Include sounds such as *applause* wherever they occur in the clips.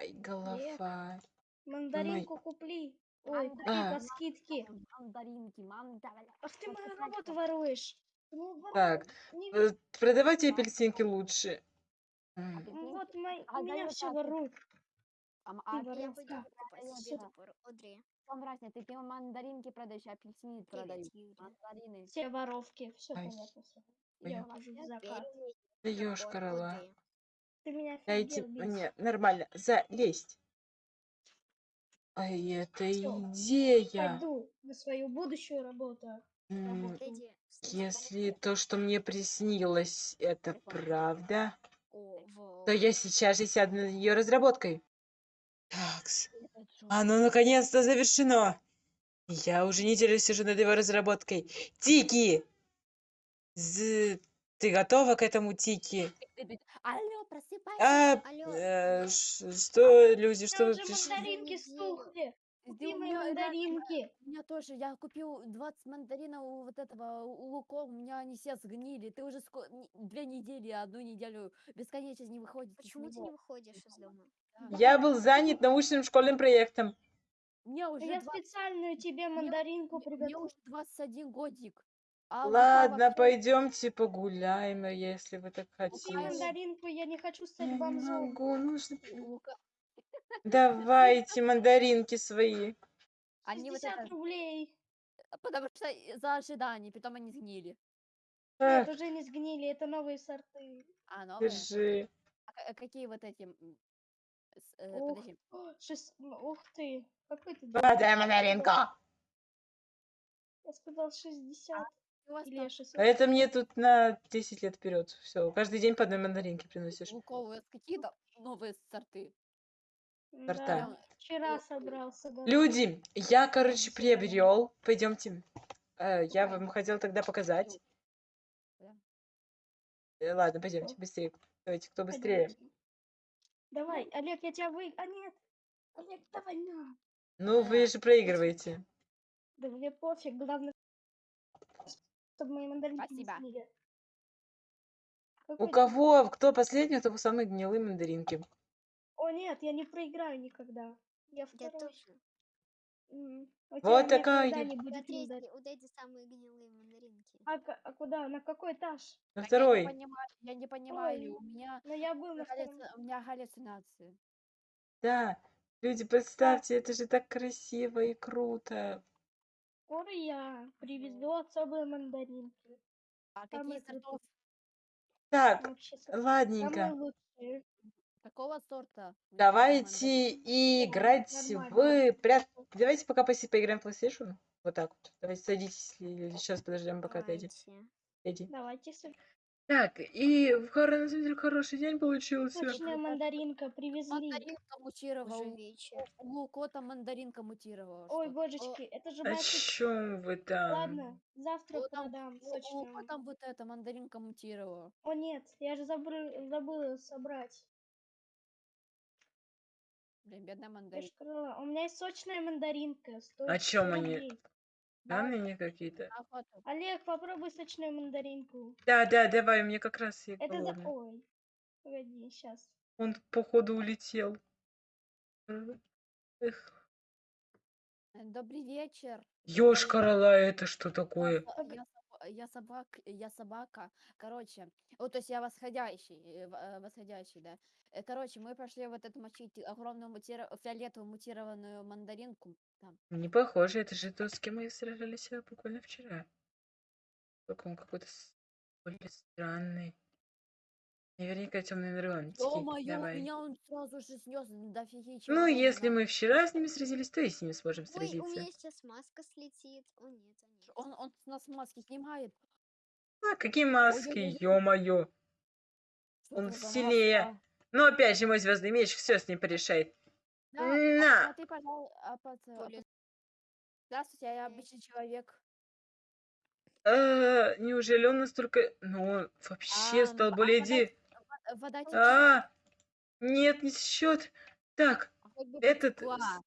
Ай, голова. Мандаринку купли. Ой, купи А. по скидке. Мандаринки, мандаринки. Ах ты Вот мою работу воруешь. Ну, вот, Так, не- э, продавайте апельсинки лучше. М, Апельсинки. ну вот А у меня даю все так. воруют. А, м- Ты а Я воровка. пойду да, покупать себе да. набор Одри. Там разница, ты пил мандаринки продаешь, апельсины продаю. Привет, Юля. Мандарины. Все воровки. Все Ай. понятно. всё. Я ухожу в закат. Первый Да набор ёшкарала. Одри. Ты меня Бис. мне нормально залезть. Ай, это Всё. идея. Пойду на свою будущую работу. М, работу. Если то, что мне приснилось, это правда, то я сейчас же сяду над ее разработкой. Такс. Оно наконец-то завершено. Я уже неделю сижу над его разработкой. Тики! З- Ты готова к этому, Тики? Алло, просыпайся. А, Алло, э, что, люди, У что меня вы пришли? мандаринки стухли. Реально- мандаринки. У меня тоже, я купил 20 мандаринов у вот этого у луков, у меня они все сгнили. Ты уже ско- две недели, одну неделю бесконечно не выходит. из Почему ты не выходишь из дома? Я был занят научным школьным проектом. Мне уже, Я 20 специальную тебе мандаринку мне- мне приготовила. уже 21 годик. Ладно, пойдемте погуляем, если вы так Купи хотите. мандаринку, я не хочу Я стать не бомжом. могу, нужно... Давайте мандаринки свои. Они вот 60 это, рублей. потому что э, за ожидание, потом они сгнили. Нет, Так, уже не сгнили, это новые сорты. А, новые? держи. А а какие вот эти? м, с- э, Ух, подожди. О, шест- Ух ты, какой ты... Подай мандаринку. Я сказал 60 У вас или там 600. А это мне тут на 10 лет вперед. Все, каждый день по одной мандаринке приносишь. у вас какие-то новые сорты? сорта. Да, вчера собрался. да. Люди, я, короче, приобрел. Пойдемте. Э, Я вам хотел тогда показать. Да. Э, Ладно, пойдемте быстрее. Давайте, кто быстрее. Давай, Олег, я тебя вы... А нет, Олег, давай на. Ну, вы же проигрываете. Да мне пофиг, главное, чтобы мои мандаринки не Спасибо. сгнили. У Какой ты- кого, кто последний, у того самые гнилые мандаринки. О нет, я не проиграю никогда. Я Я второй. тоже. М, У Вот такая никогда я. не У будет мандарин. у Дэдди самые гнилые мандаринки. А, а куда? На какой этаж? На Так второй. Я не понимаю, я не понимаю, у меня, Ну я был на втором. галлюци- у меня галлюцинации. Да. Люди, представьте, это же так красиво и круто. Скоро я привезу особые мандаринки. А Самые какие крутые. сортов? Так, Вообще са- самые ладненько. лучшие. Какого сорта? у тебя Давайте играть нормально. в прят... Давайте пока поси- поиграем в PlayStation. Вот так вот. Давайте садитесь. Сейчас подождем, пока иди. Давайте. Давайте с- Так, и в хоро- на самом деле хороший день получился. Сочная мандаринка привезли. Мандаринка мутировала. Уже вечер. У Лукота мандаринка мутировала. Ой, что-то. божечки, это же О чем вы там? Ладно, завтра Вот там- продам У- сочную. Лукота вот эта мандаринка мутировала. О нет, я же забыл, забыла собрать. Блин, бедная Я ж мандаринка. сказала, У меня есть сочная мандаринка. стоит чём 100 они? рублей. Данные не какие-то. Олег, попробуй сочную мандаринку. Да, да, давай, мне как раз и Это за... Ой, погоди, сейчас. Он походу улетел. Эх. Добрый вечер. Ёшкарала, это что такое? я, я собак, я собака. Короче, вот то есть я восходящий, э, э, восходящий, да. Э, Короче, мы пошли вот эту мочить огромную мутира- фиолетовую мутированную мандаринку. Там. Не похоже, это же то, с кем мы сражались буквально вчера. Только он какой-то странный. Наверняка темный нейрончики. Ё-моё, меня он сразу же снес дофигища. Ну, урона, если мы вчера с ними сразились, то и с ними сможем Ой, у сразиться. меня сейчас маска слетит. О нет, нет. Он, он с нас маски снимает. А, какие маски, ё-моё. Он сильнее. Но опять же, мой звездный меч все с ним порешает. Да, На! а ты, пожалуйста, а, а, Поле- пот- Здравствуйте, я обычный человек. Э, Неужели он настолько... Ну, он вообще А, стал а более вода- ди... Во- Вода течет. А, нет, не счет. Так, а этот потекла,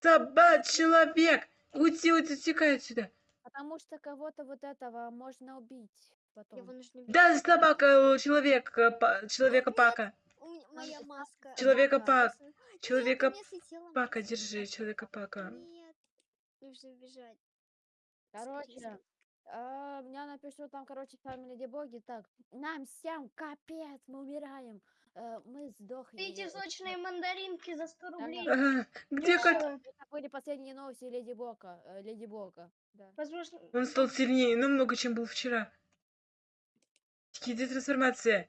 собак человек. Уйти, уйти, утекай отсюда. Потому что кого-то вот этого можно убить Его потом. Да, собака, э, человек, э, моя маска. Человека-пак, Нет, у Человека меня слетела Пака, маска. держи, человека пака. Нет, нужно бежать. Короче, а, меня напишу там, короче, фамилия Дебоги. Так, нам всем капец, мы умираем. Э, мы сдохли. Эти сочные мандаринки за 100 рублей. Ага, где кот? Дешево. Это были последние новости Леди Бока. э, Леди Бога. Да. Возможно, Он стал сильнее намного, чем был вчера. Тики, трансформация.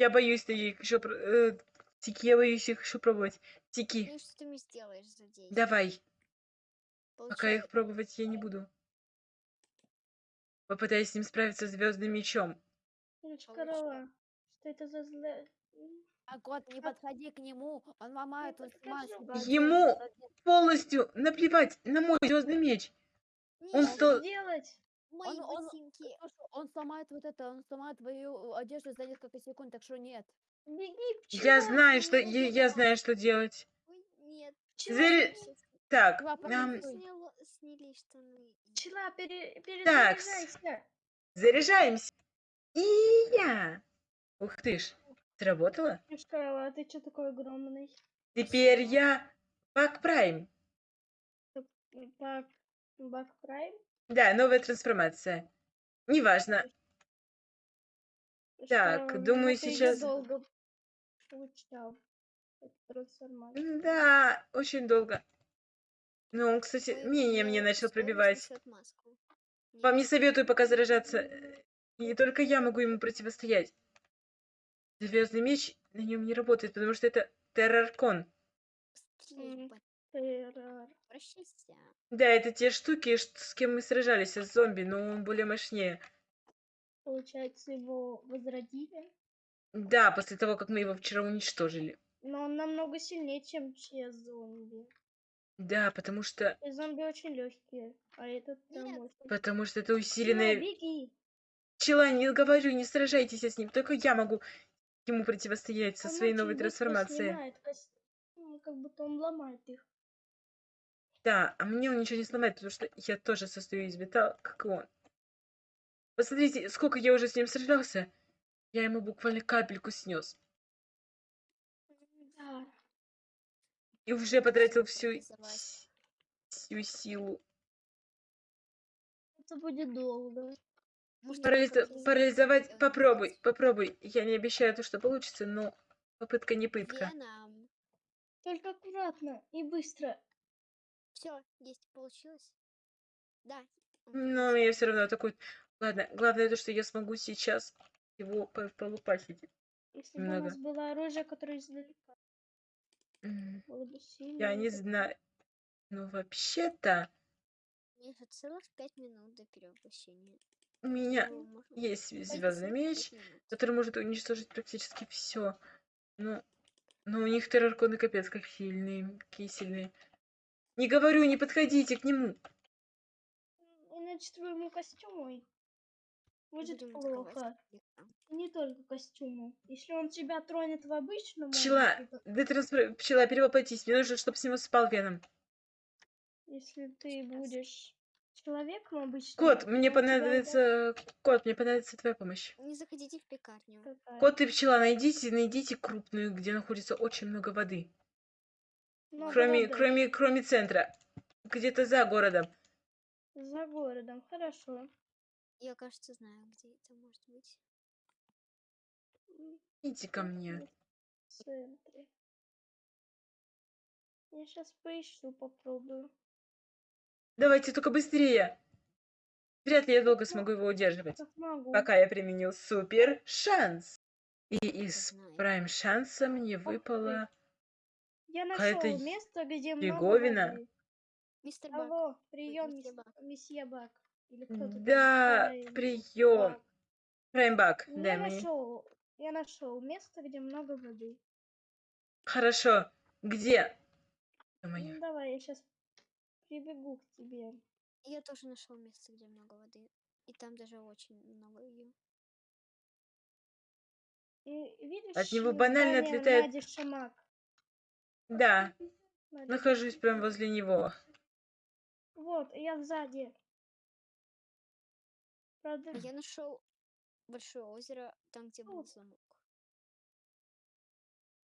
Я боюсь их еще... э, Тики, я боюсь их еще пробовать. Тики, Ну что ты мне сделаешь за 10? давай. Пока Получай. их пробовать я не буду. Попытаюсь с ним справиться звездным мечом. Курочка Получай. корова. Что это за зло? Так вот, не подходи к нему. Он ломает, Ну, он подхожу. Ему полностью наплевать на мой звездный меч. Он Нет, стал- Сделать. Мои Он- он- ботинки. Он сломает вот это, он сломает твою одежду за несколько секунд, так что нет. Беги, Я пчела. знаю, что я, я знаю, что делать. Ой, нет. Заре- Сейчас Так, Два сняло- сняли штаны. Пчела, пере, перезаряжайся. заряжаемся. И я. Ух ты ж, сработало? Корова, а ты что такой огромный? Теперь я Пак Прайм. Бак, Бак Прайм? Да, новая трансформация. Неважно. Так, думаю, сейчас- долго получал. трансформацию. Да, очень долго. Ну, он, кстати, Ой, мнение мне начал пробивать. Вам не советую пока заражаться. э, И только я могу ему противостоять. Звездный меч на нем не работает, потому что это терраркон. Террор. Прощайся. Да, это те штуки, с кем мы сражались, с зомби, но он более мощнее. Получается, его возродили. Да, после того, как мы его вчера уничтожили. Но он намного сильнее, чем те зомби. Да, потому что... И зомби очень легкие, а этот там очень. Потому что это Пчела, усиленная... беги! Пчела, не говорю, не сражайтесь с ним. Только я могу ему противостоять со Он своей новой трансформацией. снимает ну, Как будто он ломает их. Да, а мне он ничего не сломает, потому что я тоже состою из металла, как и он. Посмотрите, сколько я уже с ним сражался. Я ему буквально капельку снес. Да. И уже потратил всю, всю силу. Это будет долго. Может, попробуй парализовать, попробуй, попробуй. Я не обещаю то, что получится, но попытка не пытка. Только аккуратно и быстро. Все, есть, получилось. Да. Но я все равно такой... Ладно, главное то, что я смогу сейчас его по- полупасить. Если бы у нас было оружие, которое издалека, сильно. Я не знаю. Ну, вообще-то, Мне еще целых пять минут до перевоплощения. у меня Ну, есть звездный меч, который может уничтожить практически все. Но, но у них террарконы капец как сильные, какие сильные. Не говорю, не подходите к нему. Иначе твоему костюму будет атаковать плохо. не только костюму. Если он тебя тронет в обычном Пчела, то- детрансфер... пчела, перевоплотись. Мне нужно, чтобы с него спал веном. если ты будешь человеком обычным, Кот, мне у тебя понадобится... Кот, мне понадобится твоя помощь. Не заходите в пекарню. такая- Кот и пчела, найдите, найдите крупную, где находится очень много воды. Много Кроме, кроме, кроме центра. Где-то за городом. За городом, хорошо. Я, кажется, знаю, где это может быть. Идите ко мне. В центре. Я сейчас поищу, попробую. Давайте только быстрее. Вряд ли я долго смогу его удерживать. Пока я применил супер шанс. И из прайм шанса мне выпало... Я нашел место, где много фиговина. воды. Мистер Бак. Алло, прием, месье мис- Бак. месье Бак. Или там? Да, Прайм прием. Бак. Я дай мне. нашел, я нашел место, где много воды. Хорошо. Где? Ну, давай, я сейчас прибегу к тебе. Я тоже нашел место, где много воды. И там даже очень много ее. И видишь, От него банально отлетает- Шамак? Да, нахожусь прямо возле него. Вот, я сзади. Правда, А я нашел большое озеро, там, где был О. замок.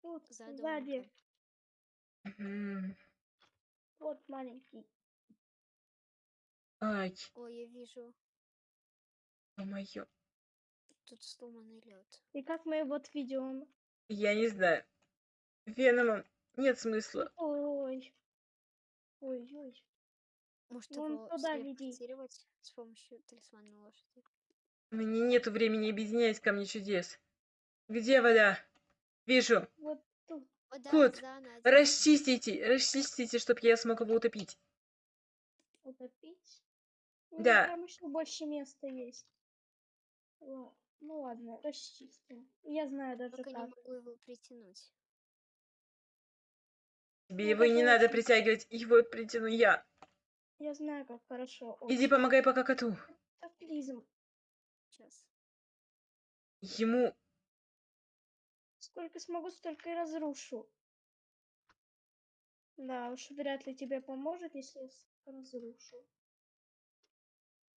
Тут, За сзади. Вот маленький. Ай, Ой, я вижу, ё-моё. тут сломанный лед. И как мы его отведем? Я не знаю. Веномом нет смысла. Ой. Ой-ой. Может Вон его туда веди. телепортировать с помощью талисмана лошади? Меня нету времени объединять камни чудес. Где вода? Вижу. Вот тут. Вода Кот. Расчистите, расчистите, чтобы я смог его утопить. Утопить? Да. Там еще больше места есть. Ну ладно, расчистим. Я знаю даже Только не как. могу его притянуть. Тебе Ну, его не надо притягивать, его притяну я. Я знаю, как хорошо. Иди помогай пока коту. Катаклизм. Сейчас. Ему Сколько смогу, столько и разрушу. Да, уж вряд ли тебе поможет, если я разрушу.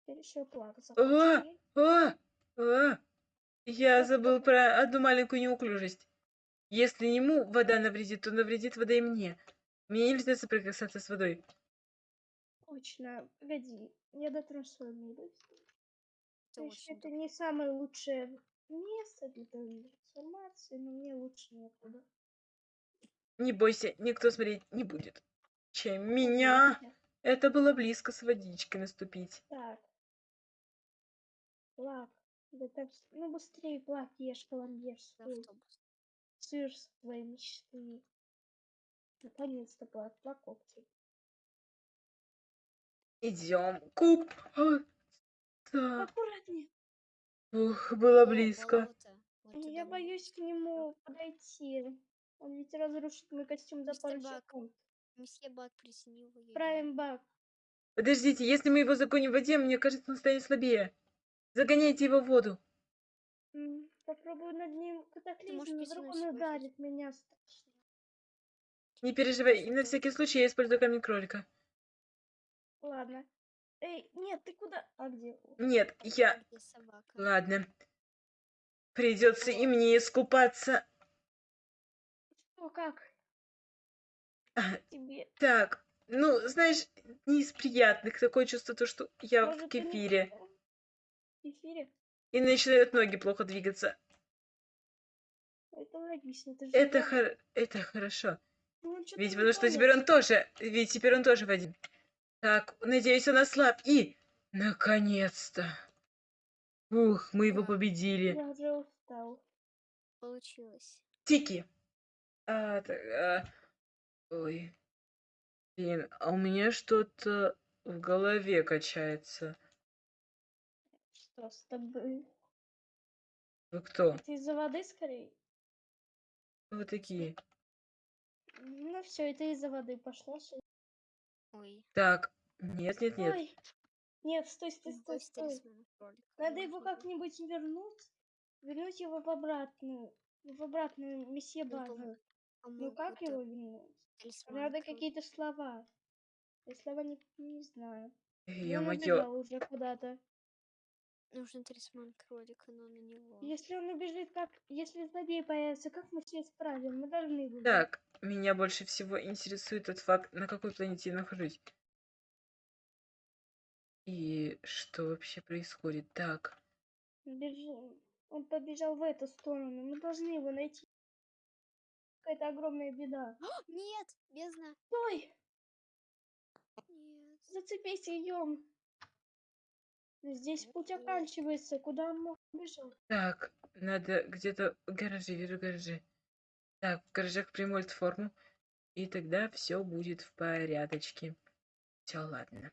Теперь еще плак А, захочешь. а, а. Я забыл про одну маленькую неуклюжесть. Если ему вода навредит, то навредит вода и мне. Мне нельзя соприкасаться с водой. Точно. Погоди. Я своей милостью. Это не самое лучшее место для трансформации, но мне лучше некуда. Не бойся, никто смотреть не будет. Чем меня. Это было близко с водичкой наступить. Так. Плак. Да так, с- ну быстрее, плак, ешь, до свой. Сыр своей мечты. Наконец-то плак, плакопчик. Идем. Куб. А, да. Аккуратнее. Ух, было близко. Вот Я боюсь к нему подойти. Он ведь разрушит мой костюм за пару Бак. секунд. Месье Бак присоединил. Правим бак. Подождите, если мы его загоним в воде, мне кажется, он станет слабее. Загоняйте его в воду. Попробую над ним катаклизм, вдруг он ударит меня страшно. Не переживай, и на всякий случай я использую камень кролика. Ладно. Эй, нет, ты куда? А где? Нет, я... Где собака? Ладно. Придется и мне искупаться. Что, как? А, Тебе. Так, ну, знаешь, не из приятных. Такое чувство, то, что я в Может, не- кефире. В кефире? И начинают ноги плохо двигаться. Это логично, ты же Это, хор... это хорошо. Ну, чё-то Ведь потому что теперь он тоже... Ведь теперь он тоже в один. Так, надеюсь, он ослаб. И... Наконец-то. Ух, мы его победили. Я уже устал. Получилось. Тики. А, так, а, Ой. Блин, а у меня что-то в голове качается. Что с тобой? Вы кто? Ты из-за воды скорее? Кто вы такие? Ну все, это из-за воды пошло. Ой. Так, нет, нет, нет. Ой. Нет, стой, стой, стой, стой. Надо я его могу. как-нибудь вернуть. Вернуть его в обратную. В обратную месье Ну, пом- Ну как его вернуть? Надо какие-то слова. Я слова не, не знаю. Он Ё-моё. убежал уже куда-то. Нужен талисман кролика, но на него. Если он убежит, как... Если злодей появится, как мы все исправим? Мы должны были. Так, меня больше всего интересует тот факт, на какой планете я нахожусь. И что вообще происходит? Так, Бежим. Он побежал в эту сторону. Мы должны его найти. Какая-то огромная беда. *gasps* Нет, бездна. Стой! Нет. Зацепись идем. Здесь путь Нет. оканчивается. Куда он мог бежать? так, надо где-то в гараже, вижу гаражи. Так, в гаражах приму форму, и тогда все будет в порядочке. Все, ладно.